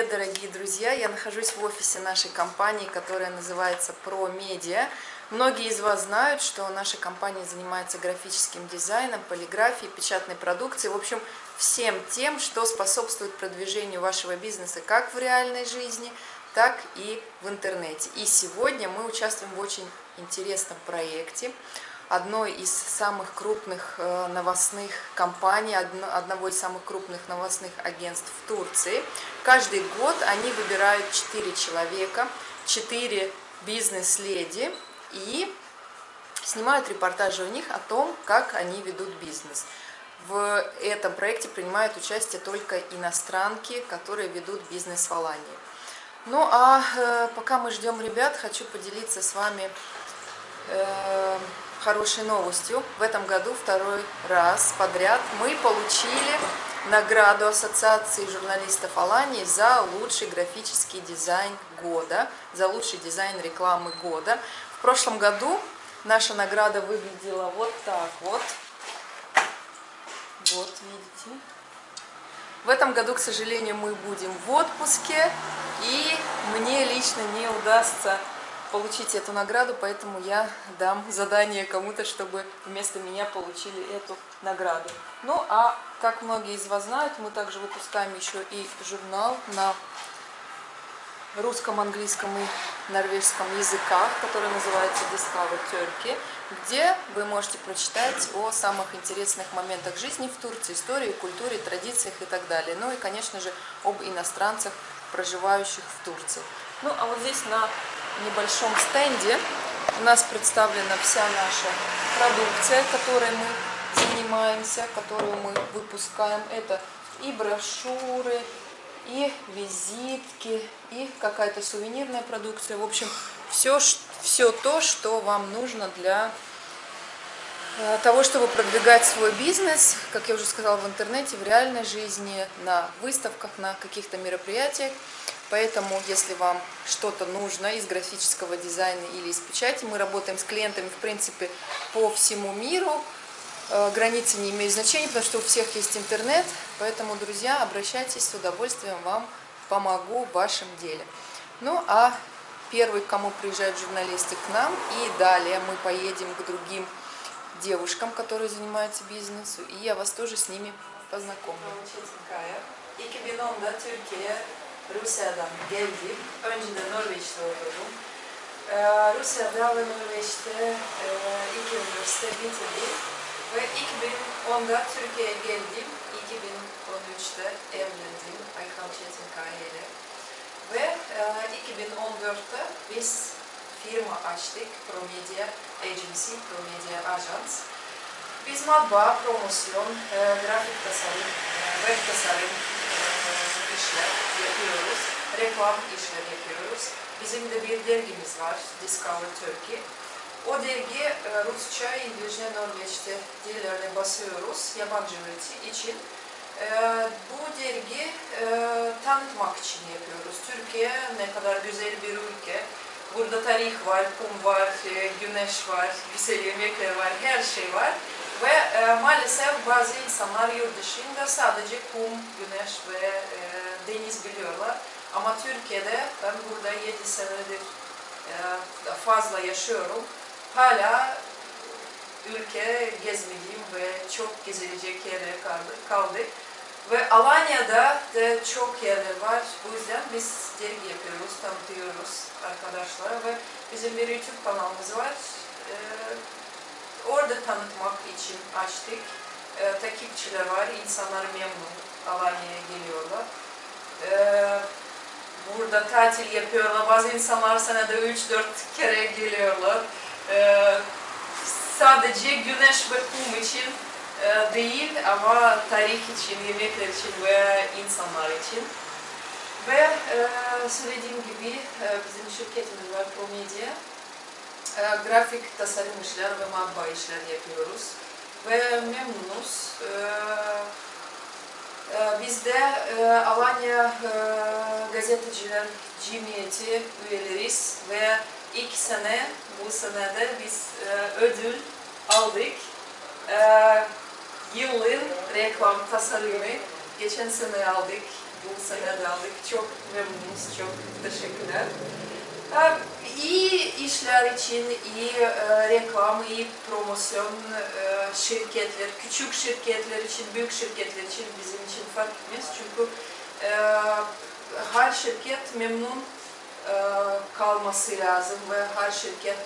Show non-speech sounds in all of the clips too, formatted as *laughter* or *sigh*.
привет, дорогие друзья! Я нахожусь в офисе нашей компании, которая называется ProMedia. Многие из вас знают, что наша компания занимается графическим дизайном, полиграфией, печатной продукцией, в общем, всем тем, что способствует продвижению вашего бизнеса как в реальной жизни, так и в интернете. И сегодня мы участвуем в очень интересном проекте одной из самых крупных э, новостных компаний, одного из самых крупных новостных агентств в Турции. Каждый год они выбирают 4 человека, 4 бизнес-леди и снимают репортажи у них о том, как они ведут бизнес. В этом проекте принимают участие только иностранки, которые ведут бизнес в Алании. Ну а э, пока мы ждем ребят, хочу поделиться с вами э, хорошей новостью. В этом году второй раз подряд мы получили награду Ассоциации журналистов Алании за лучший графический дизайн года, за лучший дизайн рекламы года. В прошлом году наша награда выглядела вот так вот. Вот, видите. В этом году, к сожалению, мы будем в отпуске, и мне лично не удастся получить эту награду, поэтому я дам задание кому-то, чтобы вместо меня получили эту награду. Ну, а как многие из вас знают, мы также выпускаем еще и журнал на русском, английском и норвежском языках, который называется Discover Turkey, где вы можете прочитать о самых интересных моментах жизни в Турции, истории, культуре, традициях и так далее. Ну и, конечно же, об иностранцах, проживающих в Турции. Ну, а вот здесь на небольшом стенде у нас представлена вся наша продукция, которой мы занимаемся, которую мы выпускаем. Это и брошюры, и визитки, и какая-то сувенирная продукция. В общем, все, все то, что вам нужно для э, того, чтобы продвигать свой бизнес, как я уже сказала, в интернете, в реальной жизни, на выставках, на каких-то мероприятиях. Поэтому, если вам что-то нужно из графического дизайна или из печати, мы работаем с клиентами, в принципе, по всему миру. Э, границы не имеют значения, потому что у всех есть интернет. Поэтому, друзья, обращайтесь, с удовольствием вам помогу в вашем деле. Ну, а первый, к кому приезжают журналисты, к нам. И далее мы поедем к другим девушкам, которые занимаются бизнесом. И я вас тоже с nimi познакомлю. Rusya'dan geldim. Önceden Norveç'te okudum. Ee, Rusya'da ve Norveç'te e, iki üniversite bitirdim. Ve 2010'da Türkiye'ye geldim. 2013'te evlendim Aykan Çetinkaya ile. Ve e, 2014'te biz firma açtık. Promedia Agency, Promedia Agents. Biz matbaa, promosyon, e, grafik tasarım, e, web tasarım, işler yapıyoruz. Reklam işler yapıyoruz. Bizim de bir dergimiz var, Discover Turkey. O dergi e, Rusça, İngilizce, Norveççe dillerle basıyoruz yabancılar için. E, bu dergi e, tanıtmak için yapıyoruz. Türkiye ne kadar güzel bir ülke. Burada tarih var, kum var, güneş var, güzel yemekler var, her şey var. Ve e, maalesef bazı insanlar yurt dışında sadece kum, güneş ve e, deniz biliyorlar. Ama Türkiye'de ben burada 7 senedir e, fazla yaşıyorum. Hala ülke gezmediğim ve çok gezilecek yerler kaldı. kaldı. Ve Alanya'da da çok yerler var. Bu yüzden biz dergi yapıyoruz, tanıtıyoruz arkadaşlara ve bizim bir YouTube kanalımız var. Ee, orada tanıtmak için açtık. Ee, takipçiler var, insanlar memnun. Alanya'ya geliyorlar. Ee, burada tatil yapıyorlar. Bazı insanlar senede 3-4 kere geliyorlar. Ee, sadece güneş ve kum için e, değil ama tarih için, yemekler için ve insanlar için. Ve e, söylediğim gibi e, bizim şirketimiz var Promedia. E, grafik tasarım işler ve matbaa işler yapıyoruz. Ve memnunuz. E, e, e, Alanya e, Gazeteciler Cemiyeti üyeleriyiz ve ilk sene, bu senede biz e, ödül aldık. Yılın reklam tasarımı geçen sene aldık. bu sene de aldık. Çok memnunuz, çok teşekkürler. İyi işler için, iyi reklam, iyi promosyon şirketler, küçük şirketler için, büyük şirketler için bizim için fark etmez. Çünkü her şirket memnun kalması lazım ve her şirket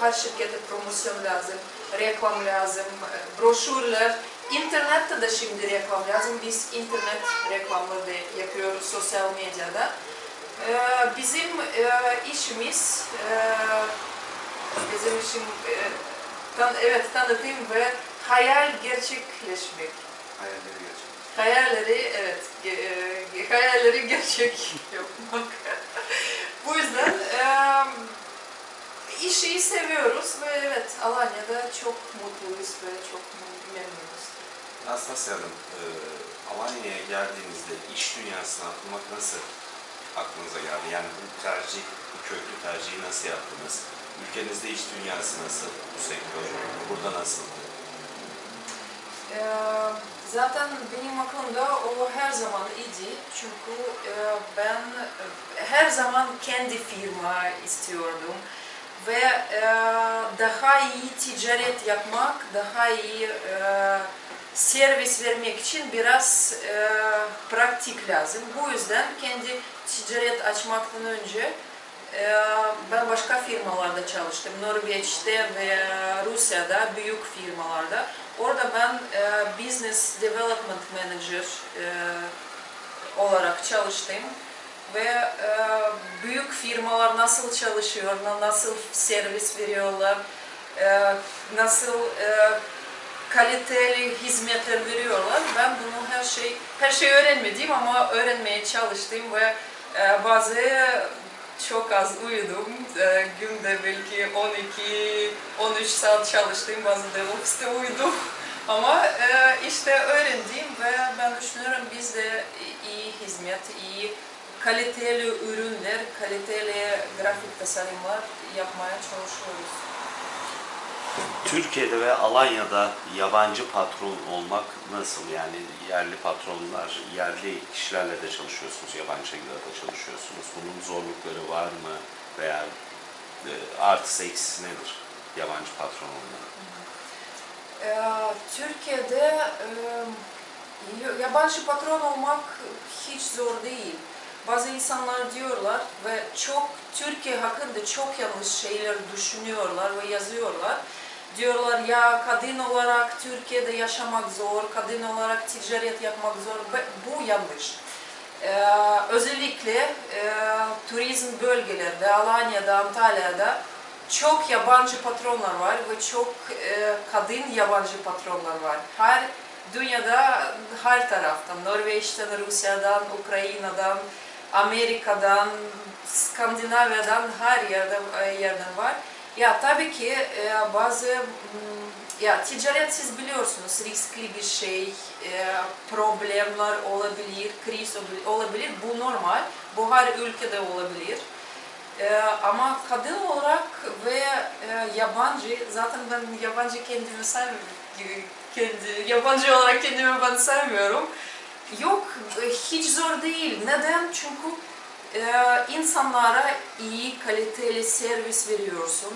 her şirkete promosyon lazım, reklam lazım, broşürler. İnternette de şimdi reklam lazım. Biz internet reklamları da yapıyoruz sosyal medyada. E, bizim e, işimiz, e, bizim işim e, tan evet tanıtım ve hayal gerçekleşmek. Hayalleri gerçekleştirmek. Hayalleri evet, ge- hayalleri gerçek *laughs* yapmak. Bu yüzden işi seviyoruz ve evet Alanya'da çok mutluyuz ve çok memnunuz. Nastasya Hanım, e, Alanya'ya geldiğinizde iş dünyasına atılmak nasıl aklınıza geldi? Yani bu tercih, bu köklü tercihi nasıl yaptınız? Ülkenizde iş dünyası nasıl bu sektör? Burada nasıl? E, zaten benim aklımda o her zaman idi çünkü e, ben e, her zaman kendi firma istiyordum ve e, daha iyi ticaret yapmak, daha iyi e, servis vermek için biraz e, praktik lazım. Bu yüzden kendi ticaret açmaktan önce e, ben başka firmalarda çalıştım. Norveç'te ve Rusya'da büyük firmalarda. Orada ben e, Business Development Manager e, olarak çalıştım ve büyük firmalar nasıl çalışıyor, na- nasıl servis veriyorlar, nasıl kaliteli hizmetler veriyorlar. Ben bunu her şey her şey öğrenmedim ama öğrenmeye çalıştım ve e, bazı çok az uyudum. E, günde belki 12-13 saat çalıştım. Bazı da ofiste uyudum. *laughs* Ama e, işte öğrendim ve ben düşünüyorum biz de iyi hizmet, iyi kaliteli ürünler, kaliteli grafik tasarımlar yapmaya çalışıyoruz. Türkiye'de ve Alanya'da yabancı patron olmak nasıl? Yani yerli patronlar, yerli kişilerle de çalışıyorsunuz, yabancıyla da çalışıyorsunuz. Bunun zorlukları var mı? Veya e, artısı eksisi nedir yabancı patron olmanın? Ee, Türkiye'de e, yabancı patron olmak hiç zor değil. Bazı insanlar diyorlar ve çok Türkiye hakkında çok yanlış şeyler düşünüyorlar ve yazıyorlar. Diyorlar ya kadın olarak Türkiye'de yaşamak zor, kadın olarak ticaret yapmak zor bu yanlış. Ee, özellikle e, turizm bölgelerde, Alanya'da, Antalya'da çok yabancı patronlar var ve çok e, kadın yabancı patronlar var. Her dünyada her taraftan, Norveç'ten, Rusya'dan, Ukrayna'dan, Amerika'dan, Skandinavya'dan her yerden, yerden var. Ya tabii ki e, bazı ya ticaret siz biliyorsunuz riskli bir şey, e, problemler olabilir, kriz olabilir. Bu normal. Bu her ülkede olabilir. Ee, ama kadın olarak ve e, yabancı, zaten ben yabancı kendimi sevmiyorum. Kendi, yabancı olarak kendimi ben sevmiyorum. Yok, e, hiç zor değil. Neden? Çünkü e, insanlara iyi, kaliteli servis veriyorsun.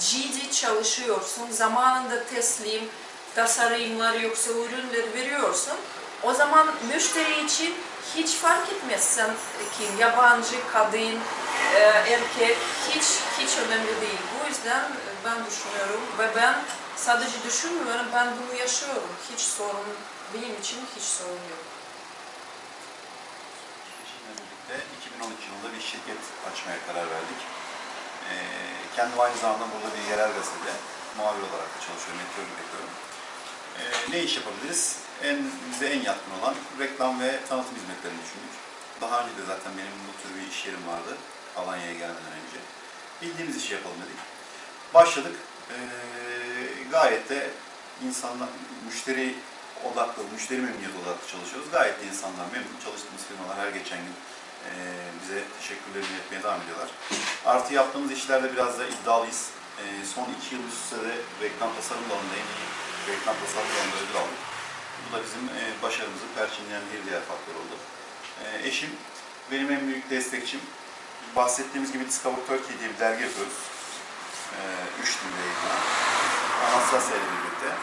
Ciddi çalışıyorsun. Zamanında teslim, tasarımlar yoksa ürünler veriyorsun. O zaman müşteri için hiç fark etmez sen kim, yabancı, kadın, e, erkek hiç hiç önemli değil. Bu yüzden ben düşünüyorum ve ben sadece düşünmüyorum, ben bunu yaşıyorum. Hiç sorun, benim için hiç sorun yok. Bir şirket açmaya karar verdik. Ee, kendim aynı zamanda burada bir yerel gazetede muhabir olarak da çalışıyorum, editörlük yapıyorum. Ee, ne iş yapabiliriz? En, bize en yatkın olan reklam ve tanıtım hizmetlerini düşündük. Daha önce de zaten benim bu tür bir iş yerim vardı Alanya'ya gelmeden önce. Bildiğimiz işi yapalım dedik. Başladık. Ee, gayet de insanlar, müşteri odaklı, müşteri memnuniyeti odaklı çalışıyoruz. Gayet de insanlar memnun. Çalıştığımız firmalar her geçen gün e, bize teşekkürlerini etmeye devam ediyorlar. Artı yaptığımız işlerde biraz da iddialıyız. E, son iki yıl üst üste de reklam tasarım alanında reklam tasarım alanında ödül aldık. Bu da bizim e, başarımızı perçinleyen bir diğer faktör oldu. E, eşim benim en büyük destekçim. Bahsettiğimiz gibi Discover Turkey diye bir dergi yapıyoruz. Üç dilde yayınlanan. Anastasya ile birlikte.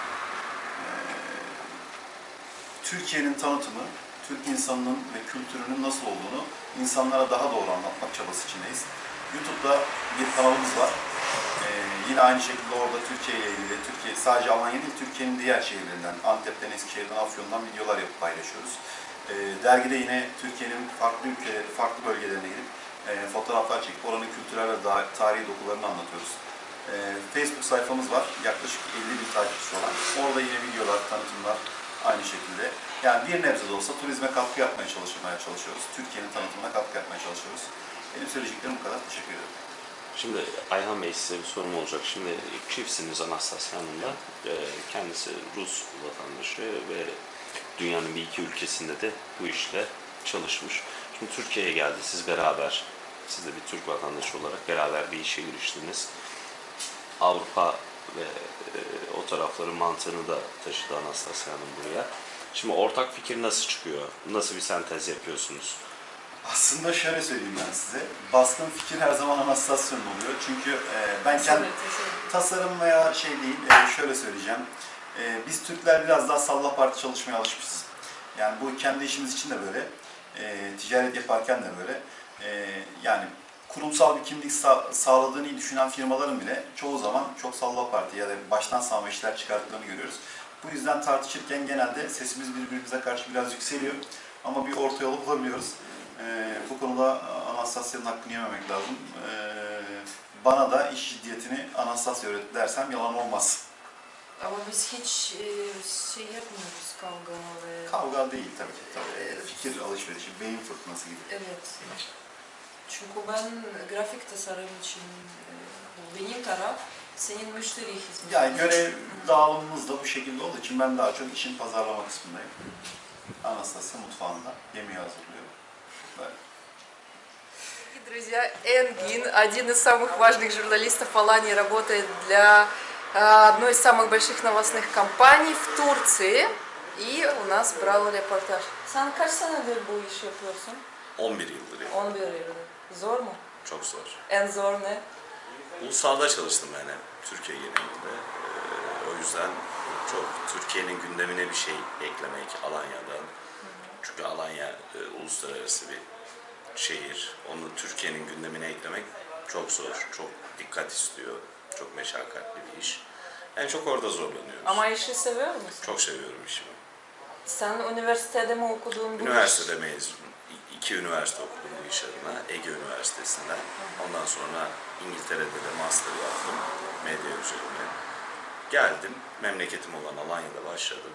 Türkiye'nin tanıtımı, Türk insanının ve kültürünün nasıl olduğunu insanlara daha doğru anlatmak çabası içindeyiz. YouTube'da bir kanalımız var. Ee, yine aynı şekilde orada Türkiye ile ilgili, Türkiye sadece Alanya değil, Türkiye'nin diğer şehirlerinden, Antep'ten, Eskişehir'den, Afyon'dan videolar yapıp paylaşıyoruz. Ee, dergide yine Türkiye'nin farklı ülke, farklı bölgelerine gidip e, fotoğraflar çekip oranın kültürel ve tarihi dokularını anlatıyoruz. Ee, Facebook sayfamız var, yaklaşık 50 bin takipçisi olan. Orada yine videolar, tanıtımlar aynı şekilde. Yani bir nebze de olsa turizme katkı yapmaya çalışmaya çalışıyoruz. Türkiye'nin tanıtımına katkı yapmaya çalışıyoruz. Benim söyleyeceklerim bu kadar. Teşekkür ederim. Şimdi Ayhan Bey size bir sorum olacak. Şimdi çiftsiniz Anastasya Hanım'la. Ee, Kendisi Rus vatandaşı ve dünyanın bir iki ülkesinde de bu işle çalışmış. Şimdi Türkiye'ye geldi. Siz beraber, siz de bir Türk vatandaşı olarak beraber bir işe giriştiniz. Avrupa ve e, o tarafların mantığını da taşıdı Anastasya Hanım buraya. Şimdi ortak fikir nasıl çıkıyor? Nasıl bir sentez yapıyorsunuz? Aslında şöyle söyleyeyim ben size. Baskın fikir her zaman Anastasya'nın oluyor. Çünkü e, ben kendi tasarım veya şey değil, e, şöyle söyleyeceğim. E, biz Türkler biraz daha salla parti çalışmaya alışmışız. Yani bu kendi işimiz için de böyle. E, ticaret yaparken de böyle. E, yani kurumsal bir kimlik sa- sağladığını düşünen firmaların bile çoğu zaman çok salla parti ya da baştan savma işler çıkarttıklarını görüyoruz. Bu yüzden tartışırken genelde sesimiz birbirimize karşı biraz yükseliyor. Ama bir orta yolu bulabiliyoruz. E, bu konuda Anastasya'nın hakkını yememek lazım. E, bana da iş ciddiyetini Anastasya öğretti dersem yalan olmaz. Ama biz hiç e, şey yapmıyoruz kavga ve... Kavga değil tabii ki. Tabii. Fikir alışverişi, beyin fırtınası gibi. Evet. Çünkü ben grafik tasarım için e, bu benim taraf, senin müşteri hizmeti. Yani görev dağılımımız da bu şekilde olduğu için ben daha çok işin pazarlama kısmındayım. Anastasya mutfağında yemeği hazırlıyor. Böyle. Дорогие друзья, Энгин, один из самых важных журналистов Алании, работает для э, одной из самых больших новостных компаний в Турции. И у нас брал репортаж. Sen kaç senedir bu işi yapıyorsun? 11 yıldır yani. 11 yıldır. Zor mu? Çok zor. En zor ne? Ulusalda çalıştım ben hep Türkiye genelinde. Ee, o yüzden çok Türkiye'nin gündemine bir şey eklemek Alanya'dan. Çünkü Alanya e, uluslararası bir şehir. Onu Türkiye'nin gündemine eklemek çok zor, çok dikkat istiyor, çok meşakkatli bir iş. En çok orada zorlanıyoruz. Ama işi seviyor musun? Çok seviyorum işimi. Sen üniversitede mi okudun Üniversitede mezunum. İ- İki üniversite okudum iş adına. Ege Üniversitesi'nden. Ondan sonra İngiltere'de de master yaptım. Medya üzerine. Geldim. Memleketim olan Alanya'da başladım.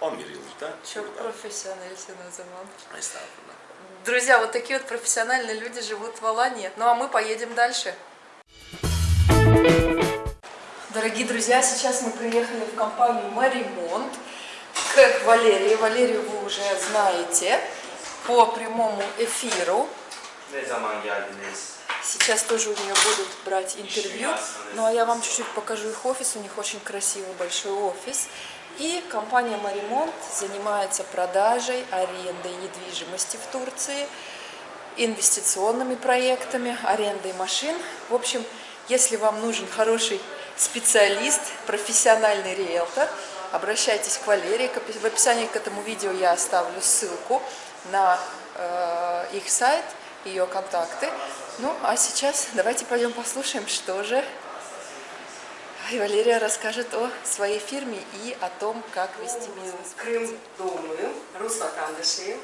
11 yıldır Çok burada. профессиональсın o zaman. Estağfurullah. Друзья, вот такие вот профессиональные люди живут в Алании. Ну а мы поедем дальше. Дорогие друзья, сейчас мы приехали в компанию Маримонт к Валерии. Валерию вы уже знаете по прямому эфиру. Сейчас тоже у нее будут брать интервью. Ну а я вам чуть-чуть покажу их офис. У них очень красивый большой офис. И компания Маримонт занимается продажей, арендой недвижимости в Турции, инвестиционными проектами, арендой машин. В общем, если вам нужен хороший специалист, профессиональный риэлтор, обращайтесь к Валерии. В описании к этому видео я оставлю ссылку на э, их сайт, ее контакты. Ну, а сейчас давайте пойдем послушаем, что же и Валерия расскажет о своей фирме и о том, как вести бизнес. Kırım doğumluyum, Rus vatandaşıyım.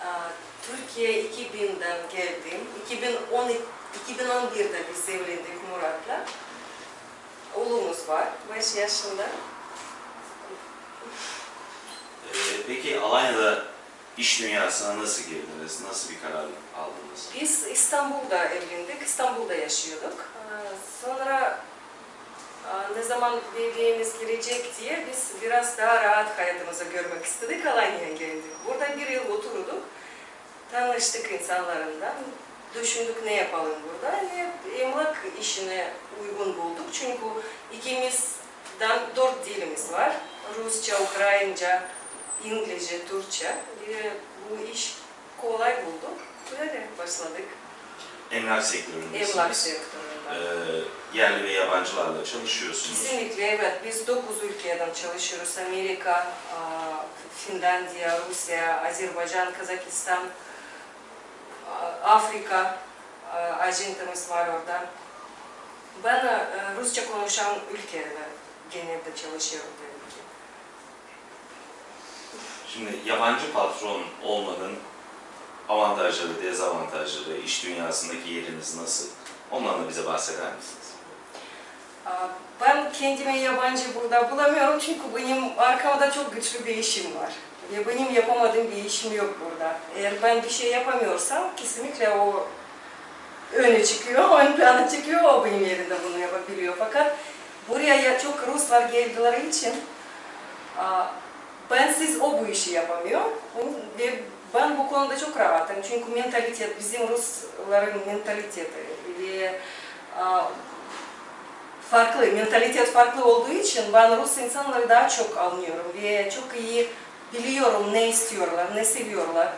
Aa, Türkiye 2000'den geldim. 2010, 2011'de biz evlendik Murat'la. Oğlumuz var, 5 yaşında. Peki Alanya'da iş dünyasına nasıl girdiniz? Nasıl bir karar aldınız? Biz İstanbul'da evlendik, İstanbul'da yaşıyorduk. Aa, Sonra aa, ne zaman bebeğimiz gelecek diye biz biraz daha rahat hayatımızı görmek istedik, Alanya'ya geldik. Burada bir yıl oturduk, tanıştık insanlarından. Düşündük ne yapalım burada, ne emlak işine uygun bulduk. Çünkü ikimizden dört dilimiz var. Rusça, Ukrayince, İngilizce, Türkçe ve bu iş kolay bulduk. Böyle başladık Emlak sektöründesiniz. emlak sektöründe. Ee, yerli ve yabancılarla çalışıyorsunuz. Kesinlikle evet. Biz 9 ülkeden çalışıyoruz. Amerika, Finlandiya, Rusya, Azerbaycan, Kazakistan, Afrika aa, ajantımız var orada. Ben Rusça konuşan ülkelerde genelde çalışıyorum. Şimdi yabancı patron olmanın avantajları, dezavantajları, iş dünyasındaki yeriniz nasıl? Ondan da bize bahseder misiniz? Ben kendime yabancı burada bulamıyorum çünkü benim arkamda çok güçlü bir işim var. Ve benim yapamadığım bir işim yok burada. Eğer ben bir şey yapamıyorsam kesinlikle o öne çıkıyor, *laughs* ön plana çıkıyor, o benim yerimde bunu yapabiliyor. Fakat buraya ya çok Ruslar geldiler için bensiz o bu işi yapamıyor. Ve ben bu konuda çok rahatım çünkü mentalitet, bizim Rusların mentaliteti ve farklı, mentalitet farklı olduğu için ben Rus insanları daha çok anlıyorum ve çok iyi biliyorum ne istiyorlar, ne seviyorlar,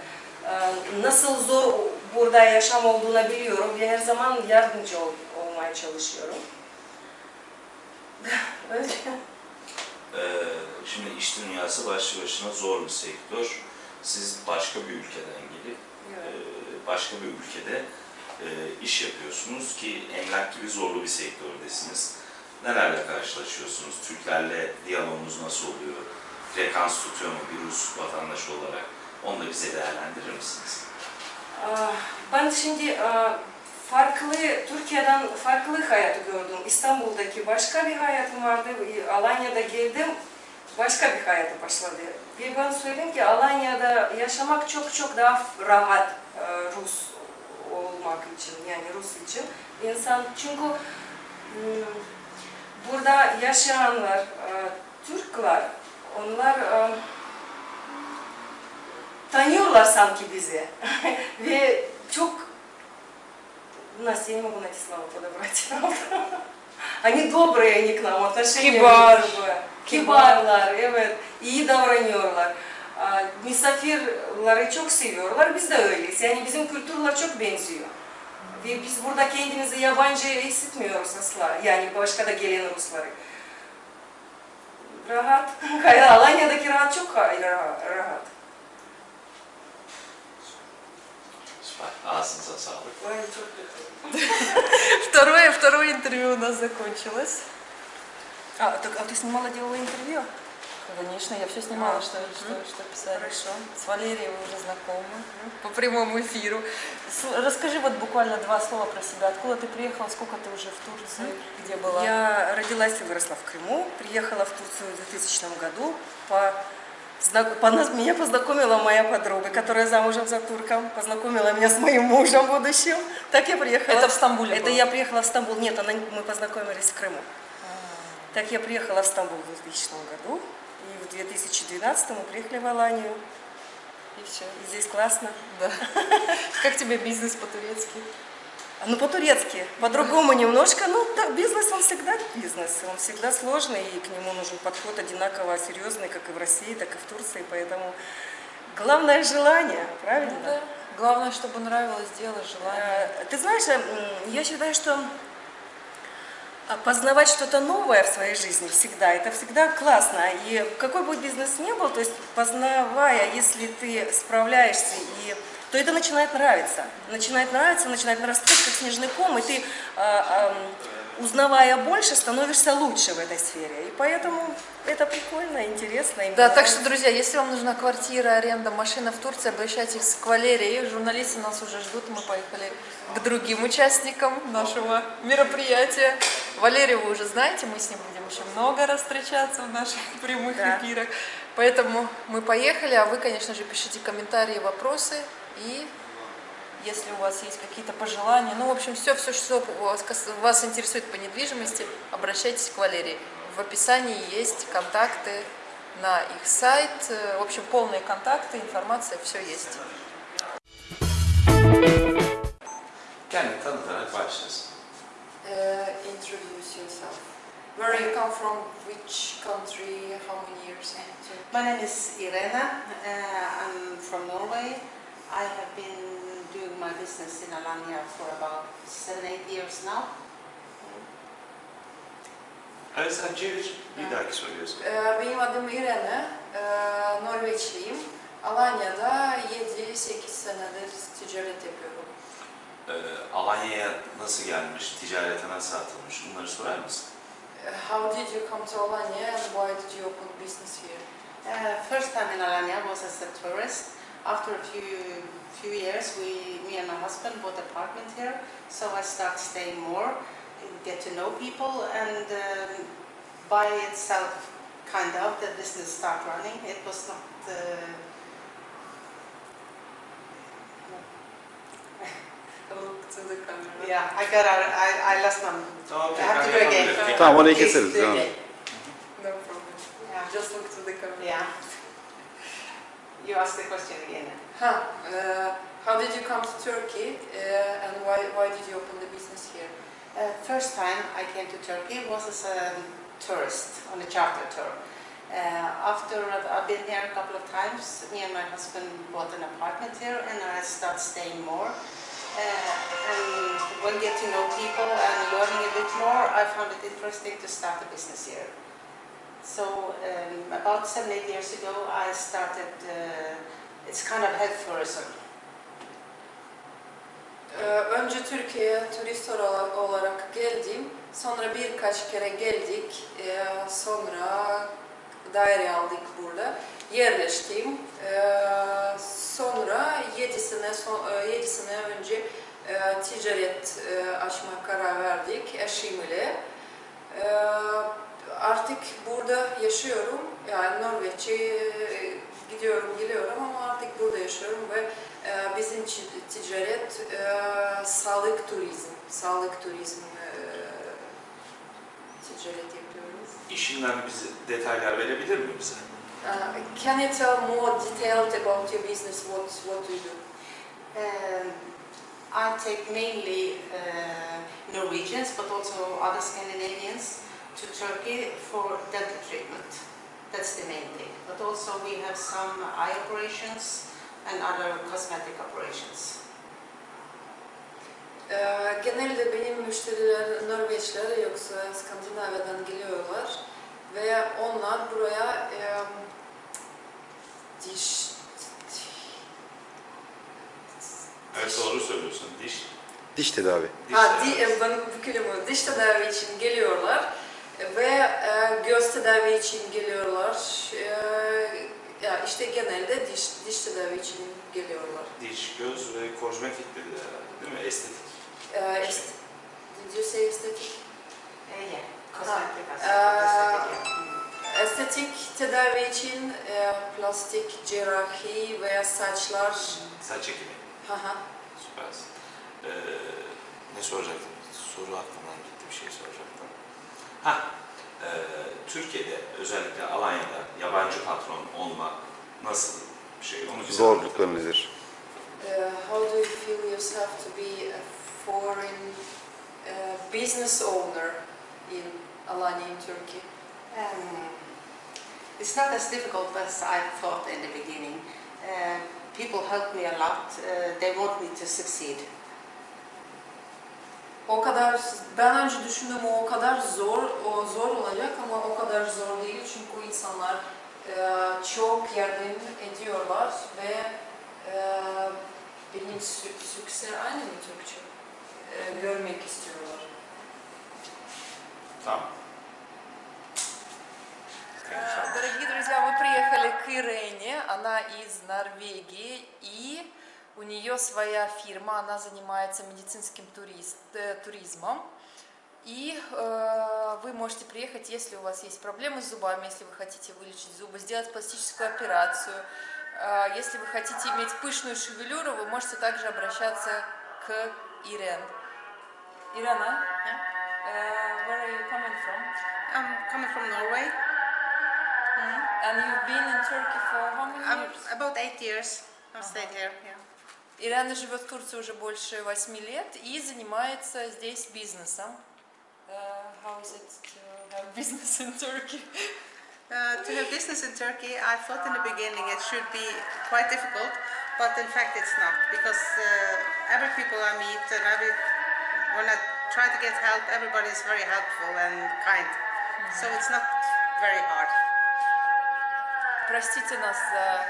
Ee, nasıl zor burada yaşam olduğunu biliyorum ve her zaman yardımcı ol, olmaya çalışıyorum. *laughs* Öyle. Ee, şimdi iş dünyası başlı başına zor bir sektör. Siz başka bir ülkeden gelip e, başka bir ülkede e, iş yapıyorsunuz ki emlak gibi zorlu bir sektördesiniz. Nelerle karşılaşıyorsunuz? Türklerle diyalogunuz nasıl oluyor? Frekans tutuyor mu bir Rus vatandaş olarak? Onu da bize değerlendirir misiniz? Ah, Ben şimdi ah, farklı, Türkiye'den farklı hayatı gördüm. İstanbul'daki başka bir hayatım vardı. Alanya'da geldim, başka bir hayatı başladı. Ve ben söyleyeyim ki Alanya'da yaşamak çok çok daha rahat ah, Rus olmak için, yani Rus için. İnsan çünkü hmm, burada yaşayanlar, ah, Türkler, onlar ah, tanıyorlar sanki bizi. *laughs* Ve çok Настя, я не могу найти слова подобрать. Они добрые, они к нам, отношения Кибар. другое. Kibarlar, evet. iyi davranıyorlar. Aa, Misafirleri çok seviyorlar, biz de öyleyiz. Yani bizim kültürler çok benziyor. Ve biz burada kendimizi yabancı hissetmiyoruz asla. Yani başka da gelen Rusları. Rahat. Alanya'daki rahat çok rahat. Второе, второе интервью у нас закончилось. А, так, а ты снимала, делала интервью? Конечно, я все снимала, А, что, мгм. что, что писали. Хорошо. С Валерией вы уже знакомы по прямому эфиру. С- расскажи вот буквально два слова про себя. Откуда ты приехала, сколько ты уже в Турции, где была? Я родилась и выросла в Крыму, приехала в Турцию в 2000 году. По, меня познакомила моя подруга, которая замужем за турком, познакомила меня с моим мужем будущим. Так я приехала. Это в Стамбуле Это было? я приехала в Стамбул. Нет, она, мы познакомились в Крыму. Так я приехала в Стамбул в 2000 году. И в 2012 мы приехали в Аланию. И все. И здесь классно. Да. *laughs* Как тебе бизнес по-турецки? Ну, по-турецки. По-другому немножко. Ну, да, бизнес, он всегда бизнес. Он всегда сложный, и к нему нужен подход одинаково серьезный, как и в России, так и в Турции. Поэтому главное желание, правильно? Ну да. Главное, чтобы нравилось дело, желание. Э, Ты знаешь, м, я считаю, что познавать что-то новое в своей жизни всегда, это всегда классно. И какой бы бизнес ни был, то есть познавая, если ты справляешься, и, то это начинает нравиться. Начинает нравиться, начинает нарастать, как снежный ком, и ты, а, узнавая больше, становишься лучше в этой сфере. И поэтому это прикольно, интересно. Да, так что, друзья, если вам нужна квартира, аренда, машина в Турции, обращайтесь к Валерии. Журналисты нас уже ждут, мы поехали к другим участникам нашего мероприятия. Валерию вы уже знаете, мы с ним будем еще много раз встречаться в наших *laughs* прямых Да. эфирах. Поэтому мы поехали, а вы, конечно же, пишите комментарии, вопросы и если у вас есть какие-то пожелания, ну, в общем, все, все, что вас, интересует по недвижимости, обращайтесь к Валерии. В описании есть контакты на их сайт, в общем, полные контакты, информация, все есть. Kendini tanıtarak başlasın. Uh, introduce yourself. Where you come from? Which country? How many years? My name is Irena. Uh, I'm from Norway. I have been doing my business in Alanya for about seven, eight years now. Evet sen çevir. Bir dahaki soruyorsun. Ee, Benim adım Irene. Ee, Norveçliyim. Alanya'da 7-8 senedir ticaret yapıyorum. Ee, Alanya'ya nasıl gelmiş, ticarete nasıl atılmış bunları sorar mısın? Ee, How did you come to Alanya and why did you open business here? Uh, first time in Alanya was as a tourist. After a few few years, we, me and my husband bought an apartment here. So I started staying more, get to know people, and um, by itself, kind of, the business start running. It was not. Uh, *laughs* Look to the camera. yeah, I got out. I, I lost my. Tamam I have to do again. yapabiliriz. Tamam orayı Please keseriz. do Devam. again. No problem. Yeah. Just look to the camera. Yeah. You asked the question again. Huh. Uh, how did you come to Turkey uh, and why, why did you open the business here? Uh, first time I came to Turkey was as a tourist on a charter tour. Uh, after I've been here a couple of times, me and my husband bought an apartment here and I started staying more. Uh, and when get to know people and learning a bit more, I found it interesting to start a business here. So um, about seven, eight years ago, I started, uh, it's kind of health tourism. Ee, önce Türkiye'ye turist ola- olarak geldim. Sonra birkaç kere geldik. Ee, sonra daire aldık burada. Yerleştim. Ee, sonra 7 sene, son, 7 sene önce e, ticaret e, açma karar verdik eşimle. Ee, artık burada yaşıyorum. Yani Norveç'e e, gidiyorum, geliyorum ama artık burada yaşıyorum ve ee, Bizim ticaret e, sağlık turizm, sağlık turizm e, ticaret yapıyoruz. İşinden bize detaylar verebilir mi bize? Uh, can you tell more detailed about your business? What what do you do? Um, I take mainly uh, Norwegians, but also other Scandinavians to Turkey for dental treatment. That's the main thing. But also we have some eye operations and other cosmetic operations. Ee, genelde benim müşteriler Norveçler yoksa Skandinavya'dan geliyorlar ve onlar buraya e, diş Evet doğru söylüyorsun. Diş. Diş tedavi. diş Ha, di, tedavisi. e, ben bu kelime diş tedavi için geliyorlar ve e, göz tedavi için geliyorlar. E, ya işte genelde diş diş tedavi için geliyorlar. Diş, göz ve kozmetik dedi herhalde değil mi? Estetik. E, est, did you say estetik? Uh, yeah, cosmetic, yeah. Estetik tedavi için e, plastik cerrahi veya saçlar. Saç ekimi. Haha. Süpersin. Ee, ne soracaktım? Soru aklımdan gitti bir şey soracaktım. Ha, e, Türkiye'de özellikle Alanya'da yabancı patron olmak nasıl bir şey? Onu bize Zorlukları nedir? Uh, how do you feel yourself to be a foreign uh, business owner in Alanya in Turkey? Um, it's not as difficult as I thought in the beginning. Uh, people help me a lot. Uh, they want me to succeed O kadar ben önce düşündüm o o kadar zor o zor olacak ama o kadar zor değil çünkü insanlar e, çok yardım ediyorlar ve e, benim sü- sükse aynı mı Türkçe E, görmek istiyorlar. Tamam. Э, Дорогие друзья, мы приехали к Ирене, она из Норвегии, и у нее своя фирма, она занимается медицинским турист, э, туризмом. И э, вы можете приехать, если у вас есть проблемы с зубами, если вы хотите вылечить зубы, сделать пластическую операцию. Э, если вы хотите иметь пышную шевелюру, вы можете также обращаться к Ирен. Ирена, э, where are you coming from? I'm coming from Norway. And you've been in Turkey for how many I'm years? about eight years. I've stayed here. Yeah. Ирина живет в Турции уже больше восьми лет и занимается здесь бизнесом. Uh, how is it to have business in Turkey? Uh, to have business in Turkey, I thought in the beginning it should be quite difficult, but in fact it's not because uh, every people I meet and every when I try to get help, everybody is very helpful and kind. So it's not very hard. Простите нас за...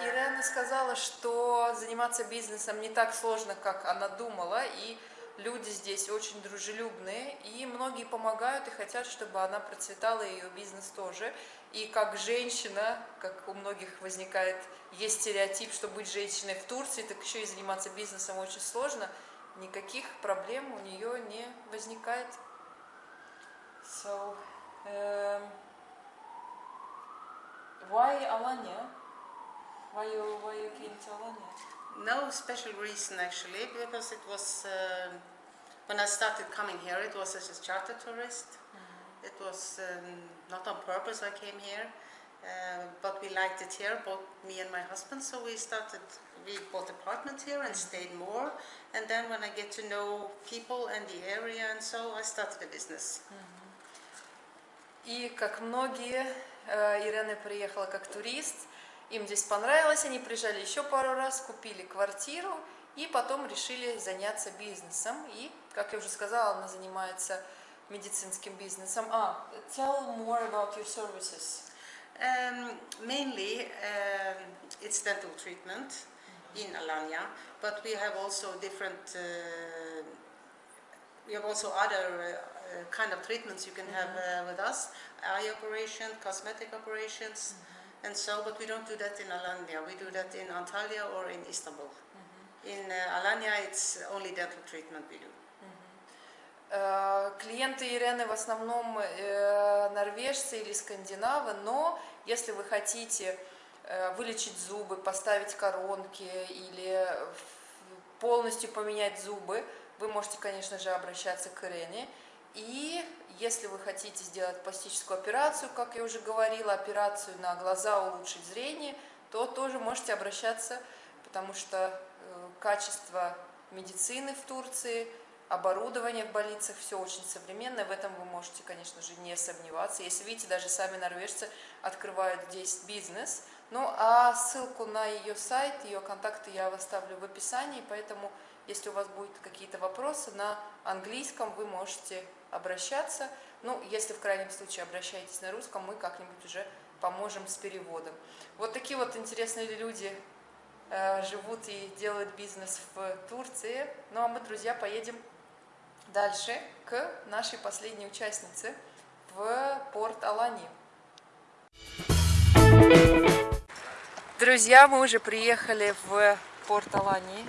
Ирена сказала, что заниматься бизнесом не так сложно, как она думала, и люди здесь очень дружелюбные, и многие помогают и хотят, чтобы она процветала, и ее бизнес тоже. И как женщина, как у многих возникает, есть стереотип, что быть женщиной в Турции, так еще и заниматься бизнесом очень сложно, никаких проблем у нее не возникает. So, um, why Alanya? Why you, why you came to Alanya? No special reason actually, because it was um when I started coming here, it was as a charter tourist. It was um, not on purpose I came here, uh, but we liked it here, both me and my husband. So we started. We bought apartment here and stayed more. And then when I get to know people and the area and so, I started a business. И как многие, э, Ирена приехала как турист, им здесь понравилось, они приезжали еще пару раз, купили квартиру и потом решили заняться бизнесом. И, как я уже сказала, она занимается медицинским бизнесом. А, tell more about your services. Um, mainly, um, it's dental treatment in Alanya, but we have also different. Uh, we have also other uh, uh, kind of treatments you can have uh, with us: eye operation, cosmetic operations, and so. But we don't do that in Alanya. We do that in Antalya or in Istanbul. In uh, Alanya, it's only dental treatment we do. Э, Клиенты Ирены в основном э, норвежцы или скандинавы, но если вы хотите э, вылечить зубы, поставить коронки или полностью поменять зубы, вы можете, конечно же, обращаться к Ирене. И если вы хотите сделать пластическую операцию, как я уже говорила, операцию на глаза улучшить зрение, то тоже можете обращаться, потому что э, качество медицины в Турции – оборудование в больницах, все очень современное, в этом вы можете, конечно же, не сомневаться. Если видите, даже сами норвежцы открывают здесь бизнес. Ну, а ссылку на ее сайт, ее контакты я оставлю в описании, поэтому, если у вас будут какие-то вопросы на английском, вы можете обращаться. Ну, если в крайнем случае обращаетесь на русском, мы как-нибудь уже поможем с переводом. Вот такие вот интересные люди э, живут и делают бизнес в Турции. Ну, а мы, друзья, поедем дальше к нашей последней участнице в порт Алани. Друзья, мы уже приехали в порт Алани,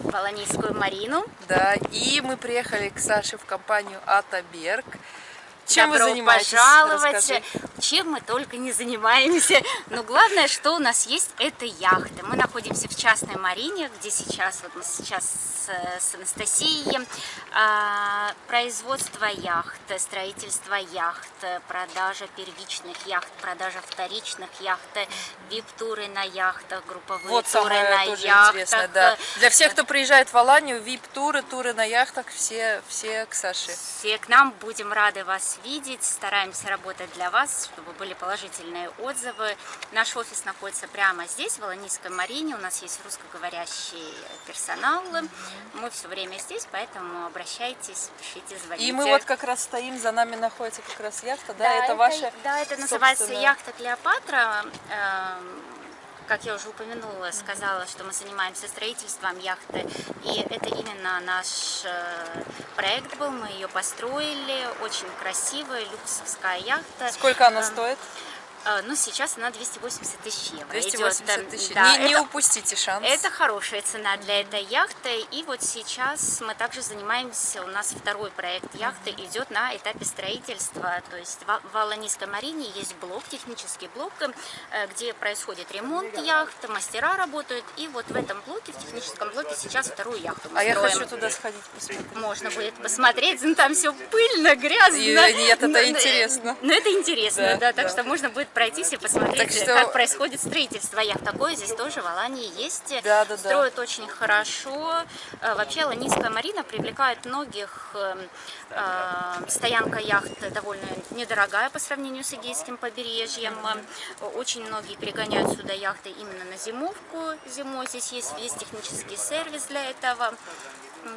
в Аланийскую марину. да, и мы приехали к Саше в компанию Атаберг. Чем Добро вы занимаетесь? пожаловать. Расскажи. Чем мы только не занимаемся. Но главное, что у нас есть, это яхты. Мы находимся в частной марине, где сейчас, вот мы сейчас с, с Анастасией. А, производство яхт, строительство яхт, продажа первичных яхт, продажа вторичных яхт, вип-туры на яхтах, групповые Вот туры на яхтах. да. Для всех, кто приезжает в Аланию, вип-туры, туры на яхтах, все, все к Саше. Все к нам, будем рады вас видеть, стараемся работать для вас, чтобы были положительные отзывы. Наш офис находится прямо здесь, в Аланийской марине, у нас есть русскоговорящий персонал, мы все время здесь, поэтому обращайтесь, пишите, звоните. И мы вот как раз стоим, за нами находится как раз яхта, да, Да, это, ваша Да, это называется яхта Клеопатра. Как я уже упомянула, сказала, что мы занимаемся строительством яхты. И это именно наш э, проект был. Мы ее построили. Очень красивая, люксовская яхта. Сколько она Эм, стоит? Э, Ну, сейчас она 280 тысяч евро. 280 идет. тысяч. Да, не, не это- упустите шанс. это хорошая цена для этой яхты. И вот сейчас мы также занимаемся, у нас второй проект яхты идет на этапе строительства. То есть в Аланийской марине есть блок, технический блок, э, где происходит ремонт яхт, мастера работают. И вот в этом блоке, в техническом блоке сейчас вторую яхту мы А я строим. хочу туда сходить посмотреть. Можно будет посмотреть, ну, там все пыльно, грязно. И- нет, это Но- интересно. Ну, это интересно, Да, да, так да. что можно будет пройтись и посмотреть, Так что- как происходит строительство яхт. Такое здесь тоже в Алании есть. Да, да, да. Строят очень хорошо. Э, Вообще Аланийская марина привлекает многих. Эм, э, Стоянка яхт довольно недорогая по сравнению с Эгейским побережьем. Э, Очень многие перегоняют сюда яхты именно на зимовку. Зимой здесь есть весь технический сервис для этого.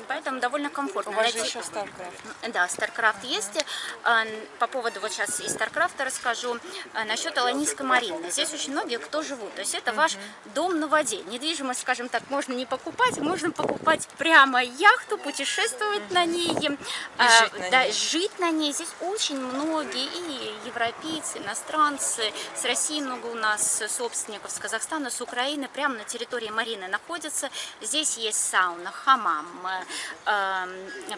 Поэтому довольно комфортно. У вас же еще StarCraft. да, StarCraft есть. А, По поводу, вот сейчас из StarCraft расскажу, а, насчет Аланийской марины. Здесь очень многие кто живут. То есть это ваш дом на воде. Недвижимость, скажем так, можно не покупать, можно покупать прямо яхту, путешествовать на ней. а, жить на да, ней. жить на ней. Здесь очень многие и европейцы, иностранцы. С России много у нас собственников, с Казахстана, с Украины. Прямо на территории марины находятся. Здесь есть сауна, хамам, э,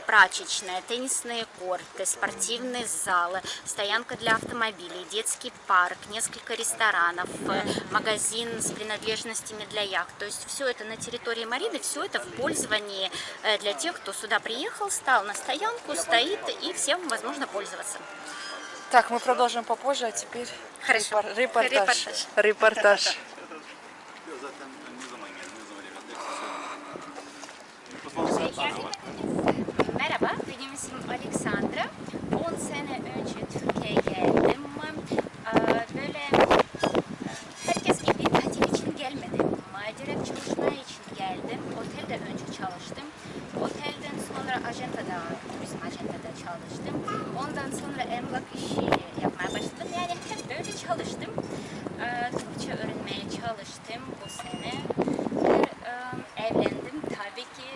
прачечная, теннисные корты, спортивные залы, стоянка для автомобилей, детский парк, несколько ресторанов, э, магазин с принадлежностями для яхт. То есть все это на территории марины, все это в пользовании э, для тех, кто сюда приехал, стал на стоянку, стоит и всем возможно пользоваться. Так, мы продолжим попозже, а теперь Хорошо. репор- репортаж. Репортаж. Репортаж. Merhaba, benim ismim Alexandra. 10 sene önce Türkiye'ye geldim. Ee, Böyle herkes gibi tatil için gelmedim. Direkt çalışmaya için geldim. Otelde önce çalıştım. Otelden sonra ajantada, turizm ajantada çalıştım. Ondan sonra emlak işi yapmaya başladım. Yani hep böyle çalıştım. Ee, Türkçe öğrenmeye çalıştım bu sene. Ve, e, evlendim. Tabii ki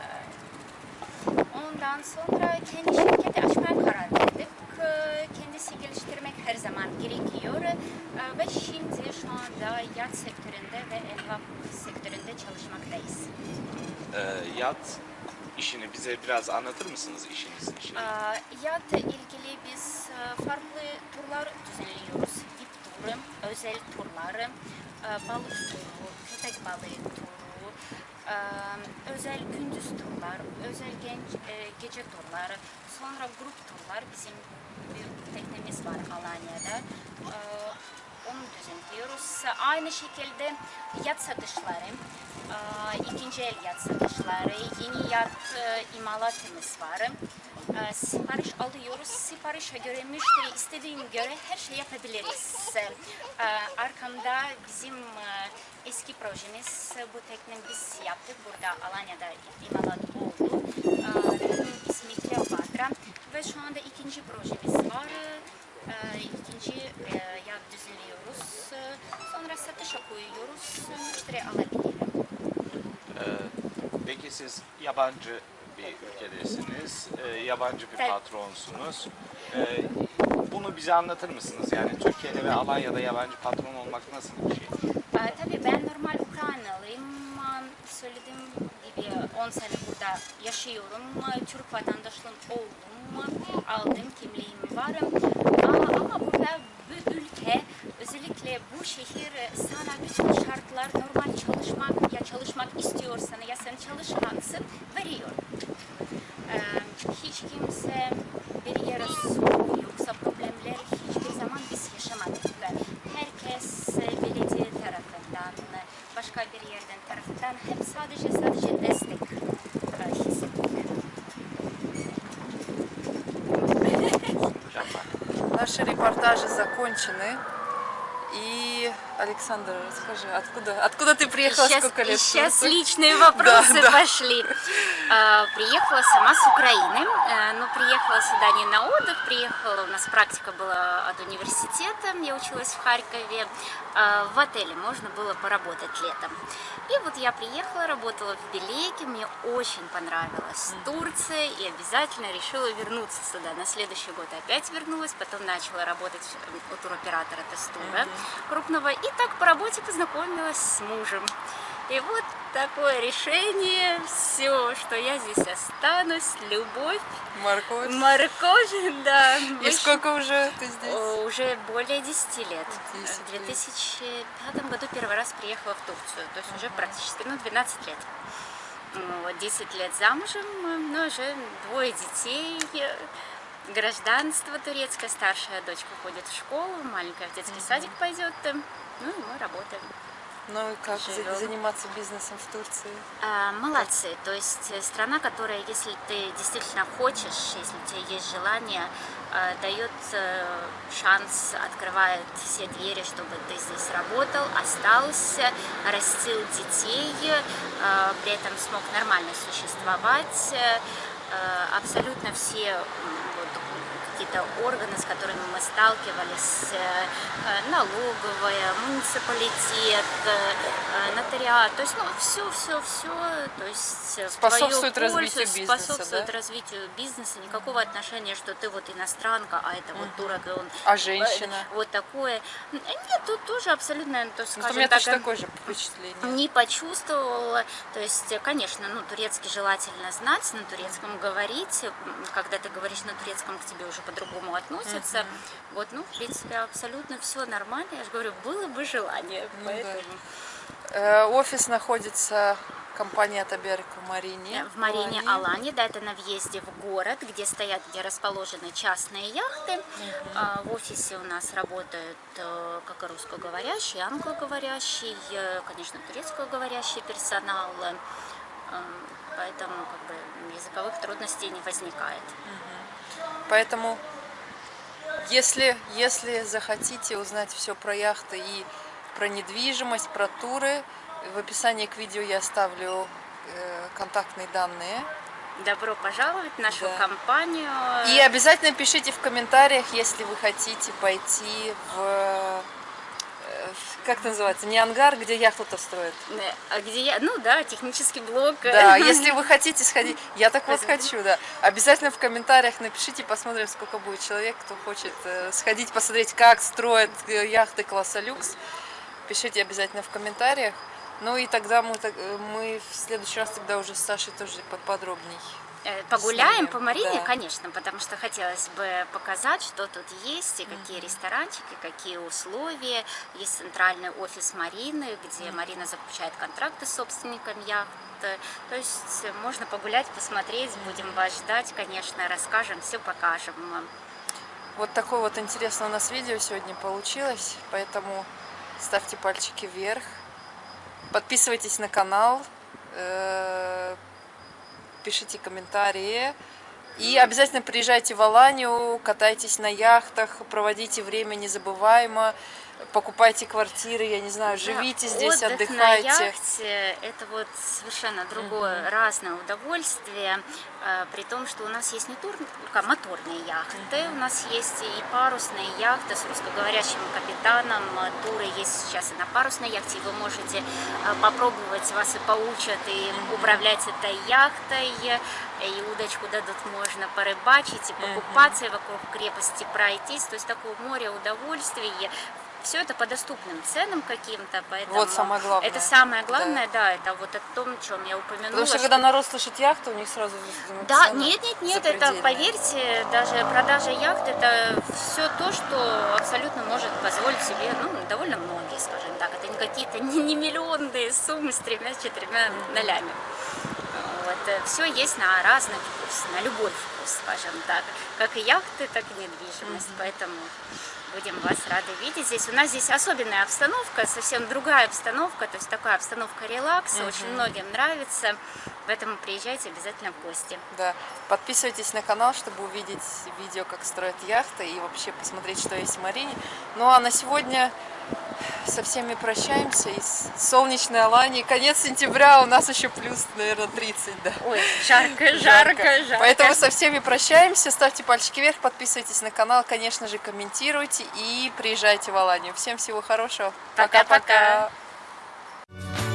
e, Ondan sonra kendi şirketi açmaya karar verdik. Kendisi geliştirmek her zaman gerekiyor. Ee, Ve şimdi şu anda yat sektöründe ve emlak sektöründe çalışmaktayız. Ee, yat işini bize biraz anlatır mısınız işinizin işini? Ee, Yat ilgili biz e, farklı turlar düzenliyoruz. VIP turu, özel turlar, e, balık turu, köpek balığı turu, özəl gündüz turlar, özəl gənc gecə turları, sonra qrup turlar bizim bir təknəmiz var Alaniyada. Onu düzenliyoruz. Aynı şekilde yat satışları, e, ikinci el yat satışları, yeni yat e, imalatımız var. E, Sipariş alıyoruz. Siparişe göre müşteri istediğine göre her şey yapabiliriz. Arkamda bizim eski projemiz bu tekne biz yaptık. Burada Alanya'da imalat oldu. Teknenin ismi Kleopatra ve şu anda ikinci projemiz var. E, İkinci e, yat düzenliyoruz. E, Sonra satışa koyuyoruz. Müşteri alabilir. Ee, peki siz yabancı bir ülkedesiniz, ee, yabancı bir patronsunuz. Ee, bunu bize anlatır mısınız? Yani Türkiye'de ve Alanya'da yabancı patron olmak nasıl bir şey? Ee, tabii ben normal Ukraynalıyım. Ee, Söylediğim 10 sene burada yaşıyorum. Ee, Türk vatandaşlığım oldum. Aldım kimliğim var. Aa, Ama burada bu ülke özellikle bu şehir sana bütün şartlar normal çalışmak ya çalışmak istiyorsan ya sen çalışkansın veriyor. Ee, hiç kimse bir yere yoksa problemler hiçbir zaman biz yaşamadık. Herkes e, belediye tarafından, başka bir yerden tarafından hep sadece sadece Репортажи закончены. И, Александр, расскажи, откуда, откуда ты приехала, Сейчас, сколько лет? сейчас личные вопросы Да, да. пошли. А, приехала сама с Украины, а, но приехала сюда не на отдых, приехала, у нас практика была от университета, я училась в Харькове, А, в отеле можно было поработать летом. И вот я приехала, работала в Белеке, мне очень понравилась Турция и обязательно решила вернуться сюда. На следующий год опять вернулась, потом начала работать у туроператора Тестура крупного. И так по работе познакомилась с мужем. И вот такое решение, все, что я здесь останусь, любовь, Морковь. морковь, да. И выш- сколько уже ты здесь? О, Уже более 10 лет. 10 В 2005 году первый раз приехала в Турцию, то есть уже практически, ну, 12 лет. Вот, 10 лет замужем, ну, уже двое детей. гражданство турецкое, старшая дочка ходит в школу, маленькая в детский садик пойдет, ну и мы работаем. Ну и как Живем. заниматься бизнесом в Турции? А, молодцы, то есть э, страна, которая, если ты действительно хочешь, если у тебя есть желание, э, дает э, шанс, открывает все двери, чтобы ты здесь работал, остался, растил детей, при этом смог нормально существовать. Абсолютно все какие-то органы, с которыми мы сталкивались, э, э, налоговая, муниципалитет, э, нотариат, то есть, ну, все, все, все, то есть Способствует пользу, развитию бизнеса, способствует да? развитию бизнеса, никакого отношения, что ты вот иностранка, а это вот турок, и он А женщина? вот такое. Нет, тут тоже абсолютно, то, Ну, у скажем меня так, точно такое же впечатление. не почувствовала. То есть, конечно, ну, турецкий желательно знать, на турецком говорить. Когда ты говоришь на турецком, к тебе уже по-другому относятся. Вот, ну, в принципе, абсолютно все нормально. Я же говорю, было бы желание. Ну да. Э, Офис находится компания Таберик в Марине. в Марине Алане. Алане, да, это на въезде в город, где стоят, где расположены частные яхты. А, В офисе у нас работают э, как и русскоговорящий, и англоговорящий, э, конечно, турецкоговорящий персонал. э, Поэтому как бы, языковых трудностей не возникает. Поэтому, если, если захотите узнать все про яхты и про недвижимость, про туры, в описании к видео я оставлю э, контактные данные. Добро пожаловать в нашу Да. компанию. И обязательно пишите в комментариях, если вы хотите пойти в, в- как это называется, не ангар, где яхту-то строят. Э, а Где я? Ну да, технический блок. Да, *laughs* если вы хотите сходить, я так вот хочу, да. Обязательно в комментариях напишите, посмотрим, сколько будет человек, кто хочет э, сходить, посмотреть, как строят э, яхты класса люкс. Пишите обязательно в комментариях. Ну и тогда мы, э, мы в следующий раз тогда уже с Сашей тоже поподробней. Э, Погуляем по Марине, да. конечно, потому что хотелось бы показать, что тут есть, и какие ресторанчики, какие условия. Есть центральный офис Марины, где Марина заключает контракты с собственниками яхт. То есть э, можно погулять, посмотреть, будем вас ждать, конечно, расскажем, все покажем. Вот такое вот интересное у нас видео сегодня получилось, поэтому ставьте пальчики вверх, подписывайтесь на канал, э, пишите комментарии. И обязательно приезжайте в Аланию, катайтесь на яхтах, проводите время незабываемо, покупайте квартиры, я не знаю, живите Да, здесь, отдых отдыхайте. на яхте – это вот совершенно другое, разное удовольствие, э, при том, что у нас есть не только моторные яхты, у нас есть и парусные яхты с русскоговорящим капитаном, э, туры есть сейчас и на парусной яхте, и вы можете э, попробовать, вас и поучат, и управлять этой яхтой, и удочку дадут, можно порыбачить, и покупаться, и вокруг крепости пройтись, то есть такое море удовольствий, все это по доступным ценам каким-то, поэтому Вот самое главное. это самое главное, да, это вот о том, о чем я упомянула. Потому что что- когда народ слышит яхту, у них сразу да, нет, нет, нет, это, поверьте, даже продажа яхт это все то, что абсолютно может позволить себе, ну, довольно многие, скажем так. Это не какие-то не, не миллионные суммы с тремя-четырьмя нолями. Вот, все есть на разный вкус, на любой вкус, скажем так. Как и яхты, так и недвижимость. Поэтому будем вас рады видеть здесь. У нас здесь особенная обстановка, совсем другая обстановка, то есть такая обстановка релакса, очень многим нравится. Поэтому приезжайте обязательно в гости. Да. Подписывайтесь на канал, чтобы увидеть видео, как строят яхты и вообще посмотреть, что есть в Марине. Ну а на сегодня со всеми прощаемся из солнечной Алании. Конец сентября, у нас еще плюс, наверное, 30, да. Ой, жарко, жарко, жарко. Поэтому со всеми прощаемся. Ставьте пальчики вверх, подписывайтесь на канал, конечно же, комментируйте и приезжайте в Аланию. Всем всего хорошего. Пока-пока. Пока-пока.